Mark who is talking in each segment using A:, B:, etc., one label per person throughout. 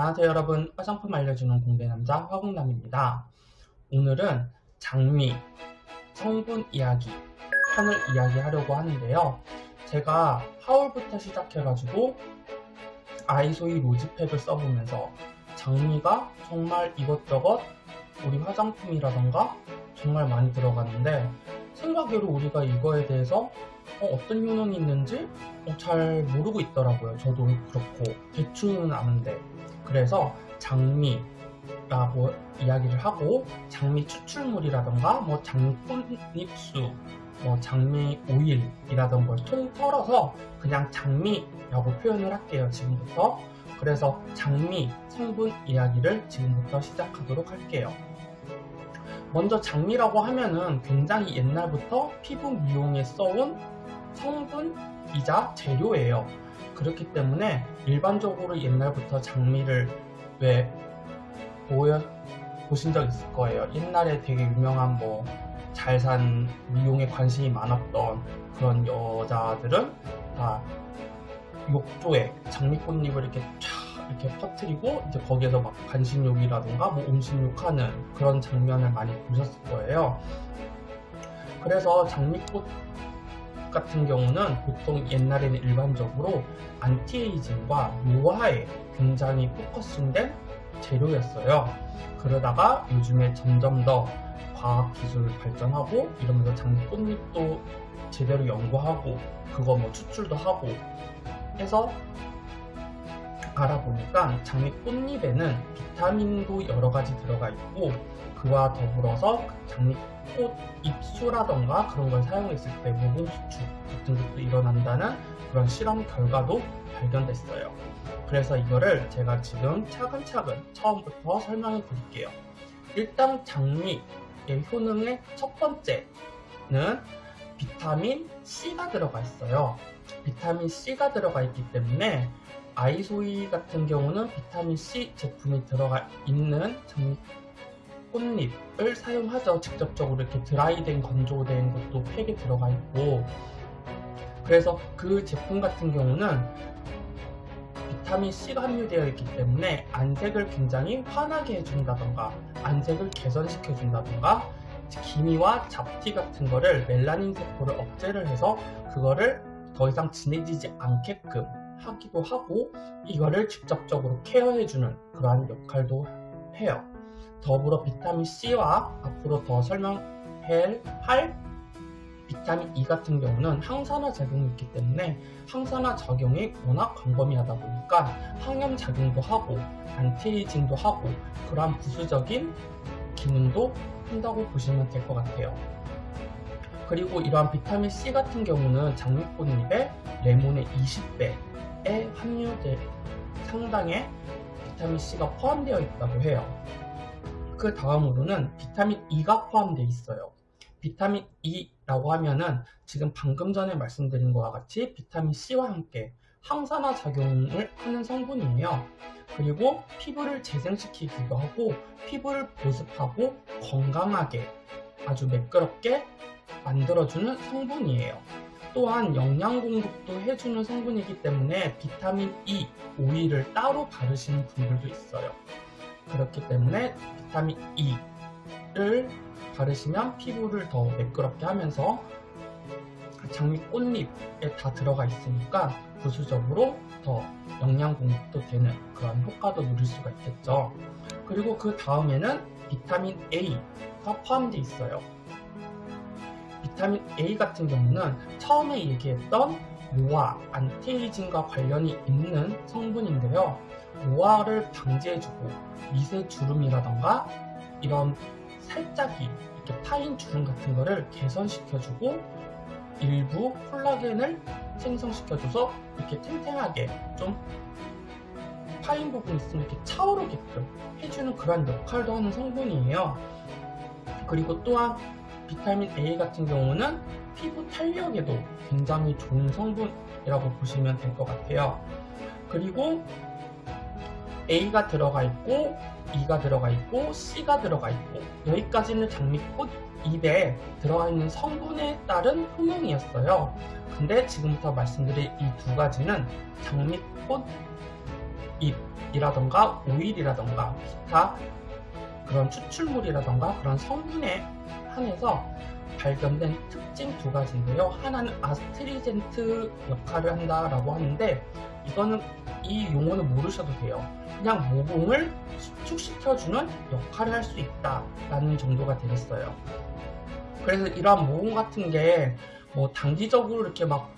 A: 안녕하세요 여러분. 화장품 알려주는 공대남자 화공남입니다. 오늘은 장미 성분 이야기 편을 이야기하려고 하는데요. 제가 하울부터 시작해가지고 아이소이 로즈팩을 써보면서 장미가 정말 이것저것 우리 화장품이라던가 정말 많이 들어갔는데 생각외로 우리가 이거에 대해서 어, 떤 효능이 있는지 어, 잘 모르고 있더라고요. 저도 그렇고. 대충은 아는데 그래서 장미라고 이야기를 하고 장미 추출물이라던가 뭐 장미 꽃잎수 뭐 장미 오일이라던 걸통 털어서 그냥 장미라고 표현을 할게요 지금부터 그래서 장미 성분 이야기를 지금부터 시작하도록 할게요 먼저 장미라고 하면은 굉장히 옛날부터 피부 미용에 써온 성분이자 재료예요. 그렇기 때문에 일반적으로 옛날부터 장미를 왜 보여 보신 적 있을 거예요. 옛날에 되게 유명한 뭐 잘 산 미용에 관심이 많았던 그런 여자들은 다 욕조에 장미꽃잎을 이렇게 쫙 이렇게 퍼뜨리고 이제 거기에서 막 간식욕이라든가 뭐 음식욕하는 그런 장면을 많이 보셨을 거예요. 그래서 장미꽃 같은 경우는 보통 옛날에는 일반적으로 anti-aging과 노화에 굉장히 focusing된 재료였어요. 그러다가 요즘에 점점 더 과학 기술 발전하고 이러면서 장미꽃잎도 제대로 연구하고 그거 뭐 추출도 하고 해서 알아보니까 장미꽃잎에는 비타민도 여러 가지 들어가 있고 그와 더불어서 장미꽃 잎수라던가 그런 걸 사용했을 때 모공 수축 같은 것도 일어난다는 그런 실험 결과도 발견됐어요. 그래서 이거를 제가 지금 차근차근 처음부터 설명해 드릴게요. 일단 장미의 효능의 첫 번째는 비타민 C가 들어가 있어요. 비타민 C가 들어가 있기 때문에 아이소이 같은 경우는 비타민 C 제품이 들어가 있는 꽃잎을 사용하죠. 직접적으로 이렇게 드라이된 건조된 것도 팩에 들어가 있고 그래서 그 제품 같은 경우는 비타민 C가 함유되어 있기 때문에 안색을 굉장히 환하게 해준다던가 안색을 개선시켜 준다던가 기미와 잡티 같은 거를 멜라닌 세포를 억제를 해서 그거를 더 이상 진해지지 않게끔 하기도 하고 이거를 직접적으로 케어해주는 그러한 역할도 해요. 더불어 비타민C와 앞으로 더 설명할 비타민 E 같은 경우는 항산화 작용이 있기 때문에 항산화 작용이 워낙 광범위하다 보니까 항염 작용도 하고 anti-aging도 하고 그러한 부수적인 기능도 한다고 보시면 될 것 같아요. 그리고 이러한 비타민 C 같은 경우는 장미꽃잎에 레몬의 20배에 함유된 상당의 비타민 C가 포함되어 있다고 해요. 그 다음으로는 비타민 E가 포함되어 있어요. 비타민 E라고 하면은 지금 방금 전에 말씀드린 것과 같이 비타민 C와 함께 항산화 작용을 하는 성분이에요. 그리고 피부를 재생시키기도 하고 피부를 보습하고 건강하게 아주 매끄럽게 만들어주는 성분이에요. 또한 영양 공급도 해주는 성분이기 때문에 비타민 E 오일을 따로 바르시는 분들도 있어요. 그렇기 때문에 비타민 E를 바르시면 피부를 더 매끄럽게 하면서 장미 꽃잎에 다 들어가 있으니까 부수적으로 더 영양 공급도 되는 그런 효과도 누릴 수가 있겠죠. 그리고 그 다음에는 비타민 A가 포함되어 있어요. 비타민 A 같은 경우는 처음에 얘기했던 노화, anti-aging과 관련이 있는 성분인데요. 노화를 방지해주고 미세 주름이라던가 이런 살짝이 이렇게 파인 주름 같은 거를 개선시켜주고 일부 콜라겐을 생성시켜줘서 이렇게 탱탱하게 좀 파인 부분 있으면 이렇게 차오르게끔 해주는 그런 역할도 하는 성분이에요. 그리고 또한 비타민 A 같은 경우는 피부 탄력에도 굉장히 좋은 성분이라고 보시면 될 것 같아요. 그리고 A가 들어가 있고 E가 들어가 있고 C가 들어가 있고 여기까지는 장미꽃 잎에 들어가 있는 성분에 따른 효능이었어요. 근데 지금부터 말씀드릴 이 두 가지는 장미꽃 잎 립이라던가 오일이라던가 기타 그런 추출물이라던가 그런 성분에 한해서 발견된 특징 두 가지인데요. 하나는 아스트리젠트 역할을 한다라고 하는데 이거는 이 용어는 모르셔도 돼요. 그냥 모공을 수축시켜주는 역할을 할 수 있다라는 정도가 되겠어요. 그래서 이러한 모공 같은 게 뭐 단기적으로 이렇게 막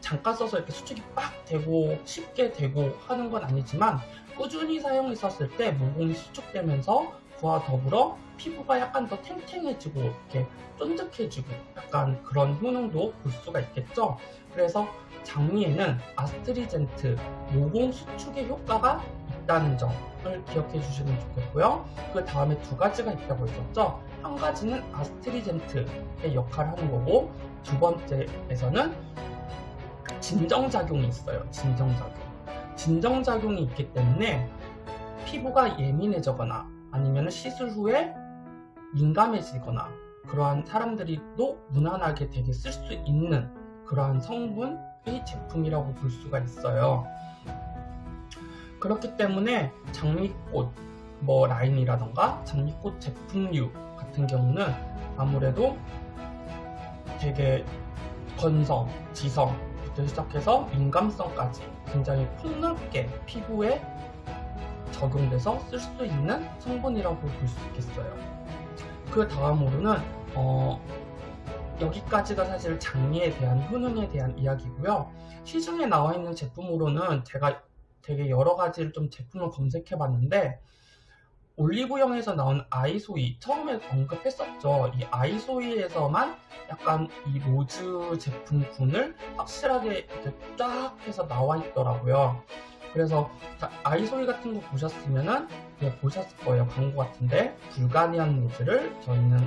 A: 잠깐 써서 이렇게 수축이 빡 되고 쉽게 되고 하는 건 아니지만 꾸준히 사용했었을 때 모공이 수축되면서 그와 더불어 피부가 약간 더 탱탱해지고 이렇게 쫀득해지고 약간 그런 효능도 볼 수가 있겠죠. 그래서 장미에는 아스트리젠트 모공 수축의 효과가 있다는 점을 기억해 주시면 좋겠고요. 그 다음에 두 가지가 있다고 했었죠. 한 가지는 아스트리젠트의 역할을 하는 거고 두 번째에서는 진정작용이 있어요. 진정작용. 진정작용이 있기 때문에 피부가 예민해지거나 아니면 시술 후에 민감해지거나 그러한 사람들이도 무난하게 되게 쓸 수 있는 그러한 성분의 제품이라고 볼 수가 있어요. 그렇기 때문에 장미꽃 뭐 라인이라던가 장미꽃 제품류 같은 경우는 아무래도 되게 건성, 지성부터 시작해서 민감성까지 굉장히 폭넓게 피부에 적용돼서 쓸 수 있는 성분이라고 볼 수 있겠어요. 그 다음으로는 어, 여기까지가 사실 장미에 대한 효능에 대한 이야기고요. 시중에 나와 있는 제품으로는 제가 되게 여러 가지를 좀 제품을 검색해 봤는데 올리브영에서 나온 아이소이 처음에 언급했었죠. 이 아이소이에서만 약간 이 rose 제품군을 확실하게 이렇게 쫙 해서 나와 있더라고요. 그래서 아이소이 같은 거 보셨으면은 네, 보셨을 거예요. 광고 같은데 Bulgarian rose를 저희는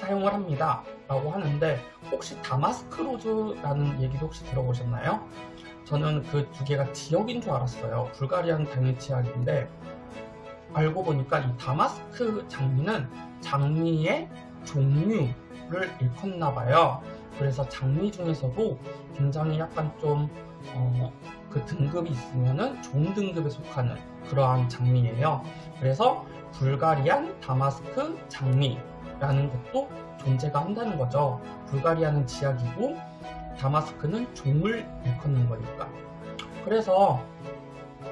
A: 사용을 합니다. 라고 하는데 혹시 damask rose라는 얘기도 혹시 들어보셨나요? 저는 그 두 개가 지역인 줄 알았어요. Bulgarian 당연히 지역인데 알고 보니까 이 damask 장미는 장미의 종류를 일컫나 봐요. 그래서 장미 중에서도 굉장히 약간 좀, 어, 그 등급이 있으면은 종 등급에 속하는 그러한 장미예요. 그래서 불가리안 다마스크 장미라는 것도 존재가 한다는 거죠. 불가리안은 지약이고 다마스크는 종을 일컫는 거니까. 그래서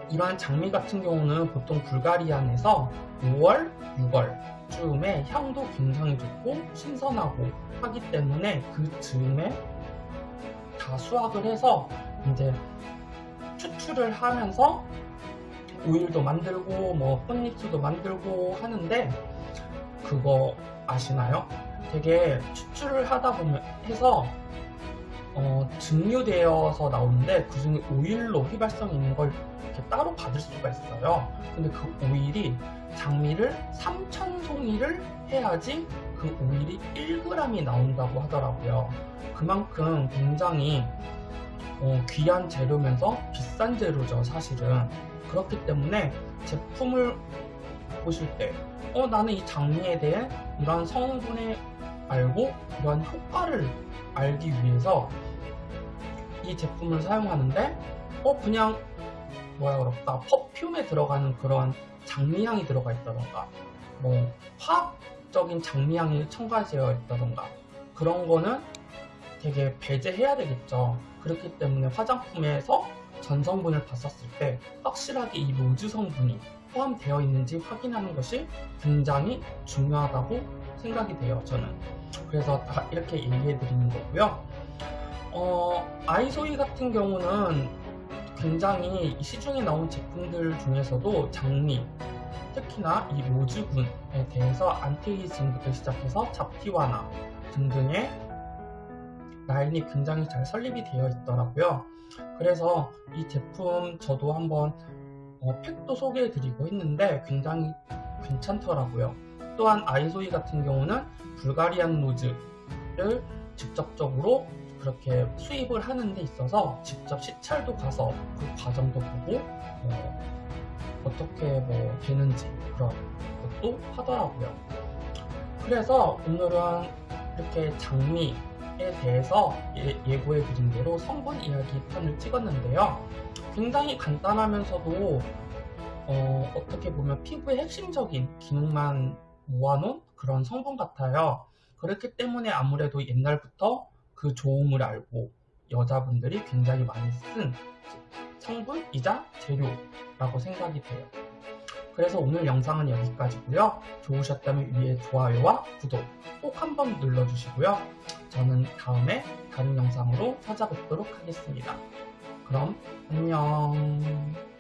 A: 이러한 장미 같은 경우는 보통 불가리안에서 5월, 6월 즈음에 향도 굉장히 좋고 신선하고 하기 때문에 그 즈음에 다 수확을 해서 이제 추출을 하면서 오일도 만들고 뭐 꽃잎수도 만들고 하는데 그거 아시나요? 되게 추출을 하다 보면 해서 어, 증류되어서 나오는데 그 중에 오일로 휘발성이 있는 걸 이렇게 따로 받을 수가 있어요. 근데 그 오일이 장미를 3,000송이를 해야지 그 오일이 1g이 나온다고 하더라고요. 그만큼 굉장히 어, 귀한 재료면서 비싼 재료죠, 사실은. 그렇기 때문에 제품을 보실 때, 어, 나는 이 장미에 대해 이런 성분에 알고 이러한 효과를 알기 위해서 이 제품을 사용하는데 어 그냥 뭐야 그럴까 퍼퓸에 들어가는 그런 장미향이 들어가 있다던가 뭐 화학적인 장미향이 첨가되어 있다던가 그런 거는 되게 배제해야 되겠죠. 그렇기 때문에 화장품에서 전성분을 봤었을 때 확실하게 이 로즈 성분이 포함되어 있는지 확인하는 것이 굉장히 중요하다고 생각이 돼요 저는. 그래서 다 이렇게 얘기해 드리는 거고요. 어, 아이소이 같은 경우는 굉장히 시중에 나온 제품들 중에서도 장미 특히나 이 rose군에 대해서 안티에이징부터 시작해서 잡티 완화 등등의 라인이 굉장히 잘 설립이 되어 있더라고요 그래서 이 제품 저도 한번 어, 팩도 소개해 드리고 했는데 굉장히 괜찮더라고요 또한 아이소이 같은 경우는 불가리안 로즈를 직접적으로 그렇게 수입을 하는 데 있어서 직접 시찰도 가서 그 과정도 보고 어, 떻게 뭐 되는지 그런 것도 하더라고요. 그래서 오늘은 이렇게 장미 에 대해서 예, 고해 드린 대로 성분 이야기 편을 찍었는데요. 굉장히 간단하면서도 어, 어떻게 보면 피부의 핵심적인 기능만 모아놓은 그런 성분 같아요. 그렇기 때문에 아무래도 옛날부터 그 좋음을 알고 여자분들이 굉장히 많이 쓴 성분이자 재료라고 생각이 돼요. 그래서 오늘 영상은 여기까지고요. 좋으셨다면 위에 좋아요와 구독 꼭 한번 눌러주시고요. 저는 다음에 다른 영상으로 찾아뵙도록 하겠습니다. 그럼 안녕.